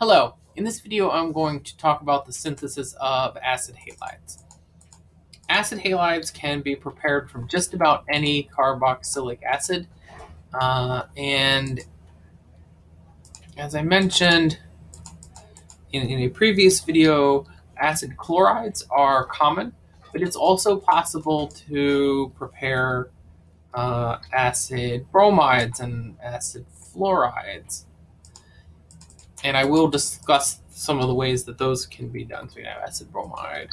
Hello, in this video I'm going to talk about the synthesis of acid halides. Acid halides can be prepared from just about any carboxylic acid uh, and as I mentioned in, in a previous video, acid chlorides are common, but it's also possible to prepare uh, acid bromides and acid fluorides and I will discuss some of the ways that those can be done. Have acid bromide.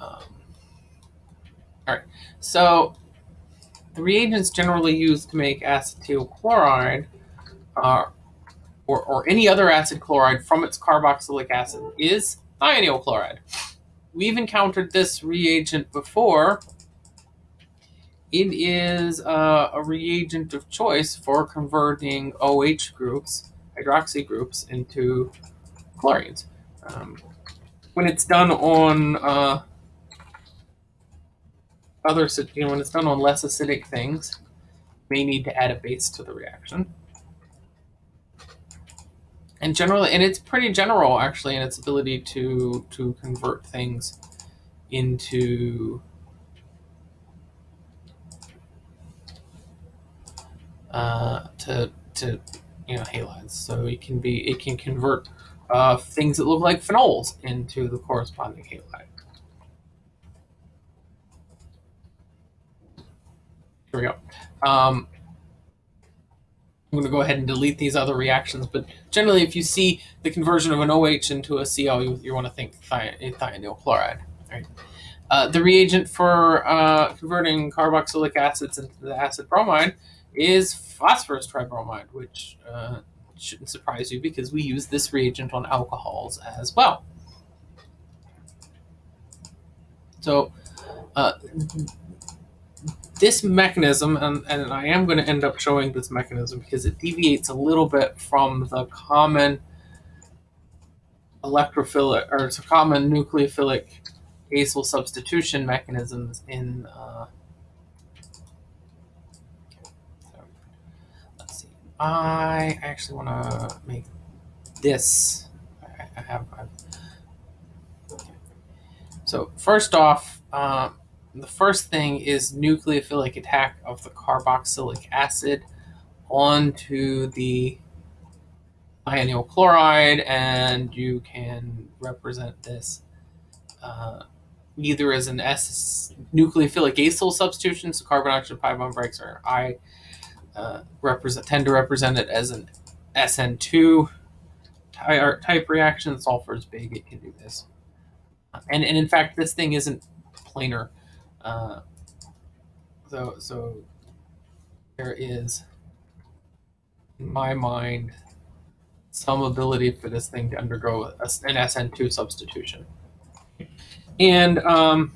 Um, all right, so the reagents generally used to make acetyl chloride are, or, or any other acid chloride from its carboxylic acid is thionyl chloride. We've encountered this reagent before. It is uh, a reagent of choice for converting OH groups, hydroxy groups, into chlorines. Um, when it's done on uh, other, you know, when it's done on less acidic things, may need to add a base to the reaction and generally, and it's pretty general actually in its ability to to convert things into uh, to to you know halides. So it can be it can convert uh, things that look like phenols into the corresponding halide. Here we go. Um, I'm going to go ahead and delete these other reactions, but generally if you see the conversion of an OH into a Cl, you, you want to think thionyl chloride. Right? Uh, the reagent for uh, converting carboxylic acids into the acid bromide is phosphorus tribromide, which uh, shouldn't surprise you because we use this reagent on alcohols as well. So uh, this mechanism, and, and I am going to end up showing this mechanism because it deviates a little bit from the common electrophilic or common nucleophilic acyl substitution mechanisms in uh, let's see. I actually want to make this. I, have I've, so first off uh, the first thing is nucleophilic attack of the carboxylic acid onto the thionyl chloride, and you can represent this uh, either as an S nucleophilic acyl substitution, so carbon oxygen pi bond breaks, or I uh, represent tend to represent it as an SN2 type reaction. Sulfur is big; it can do this, and and in fact, this thing isn't planar uh, so, so there is, in my mind, some ability for this thing to undergo a, an SN2 substitution. And, um,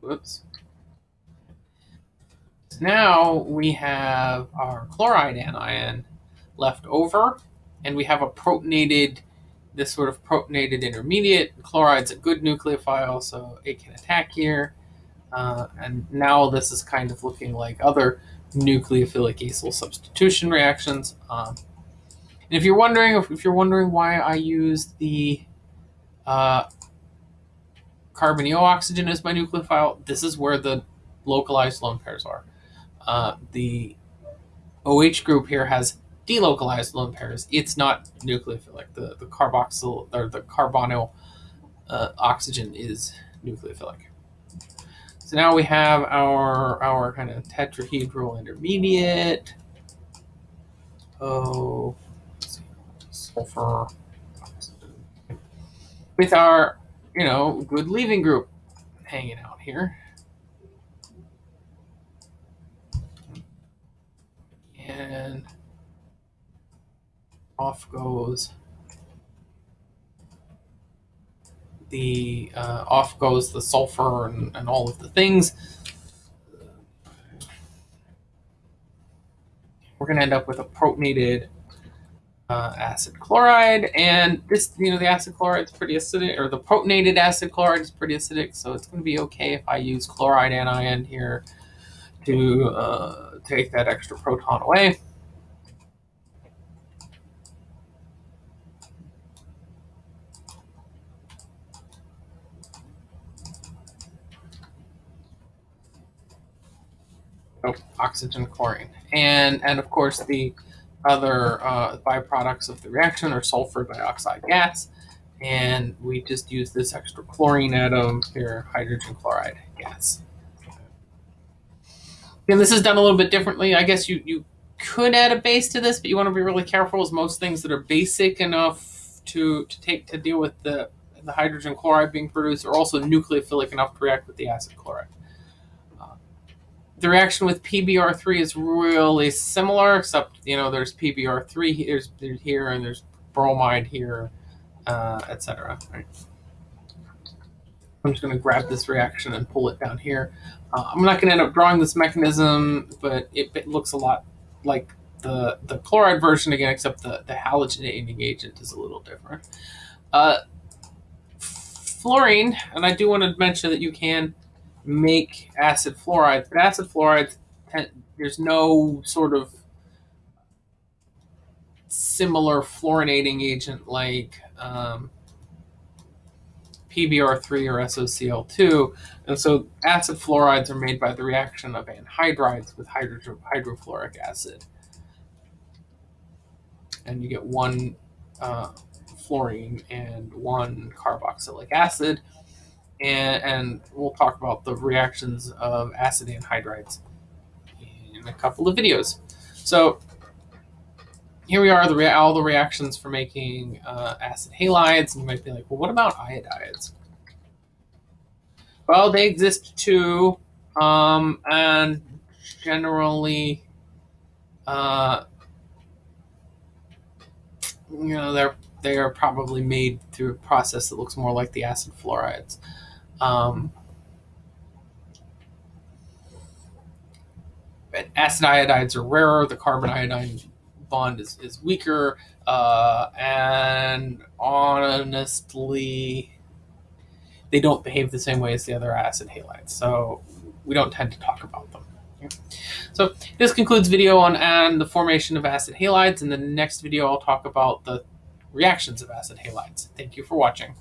whoops. Now we have our chloride anion left over, and we have a protonated, this sort of protonated intermediate. Chloride's a good nucleophile, so it can attack here. Uh, and now this is kind of looking like other nucleophilic acyl substitution reactions. Um, and if you're wondering, if, if, you're wondering why I use the uh, carbonyl oxygen as my nucleophile, this is where the localized lone pairs are. Uh, the OH group here has delocalized lone pairs. It's not nucleophilic. The the carboxyl or the carbonyl uh, oxygen is nucleophilic. So now we have our, our kind of tetrahedral intermediate. Oh, sulfur. With our, you know, good leaving group hanging out here. And off goes the uh, off goes the sulfur and, and all of the things. We're going to end up with a protonated uh, acid chloride, and this, you know, the acid chloride is pretty acidic, or the protonated acid chloride is pretty acidic, so it's going to be okay if I use chloride anion here to uh, take that extra proton away. Oh, oxygen chlorine. And, and of course, the other uh, byproducts of the reaction are sulfur dioxide gas. And we just use this extra chlorine atom here, hydrogen chloride gas. And this is done a little bit differently. I guess you, you could add a base to this, but you want to be really careful as most things that are basic enough to, to take to deal with the, the hydrogen chloride being produced are also nucleophilic enough to react with the acid chloride the reaction with PBr3 is really similar, except you know there's PBr3 here, there's here, and there's bromide here, uh, etc. Right. I'm just going to grab this reaction and pull it down here. Uh, I'm not going to end up drawing this mechanism, but it, it, looks a lot like the the chloride version again, except the the halogenating agent is a little different. Uh, fluorine, and I do want to mention that you can make acid fluorides, but acid fluorides, there's no sort of similar fluorinating agent like um, PBr3 or SOCl2. And so acid fluorides are made by the reaction of anhydrides with hydro hydrofluoric acid. And you get one uh, fluorine and one carboxylic acid and, and we'll talk about the reactions of acid anhydrides in a couple of videos. So here we are, the all the reactions for making uh, acid halides, and you might be like, well, what about iodides? Well, they exist too, um, and generally, uh, you know, they're they are probably made through a process that looks more like the acid fluorides. Um, acid iodides are rarer. The carbon iodine bond is, is weaker. Uh, and honestly, they don't behave the same way as the other acid halides. So we don't tend to talk about them. So this concludes video on and the formation of acid halides. In the next video, I'll talk about the reactions of acid halides. Thank you for watching.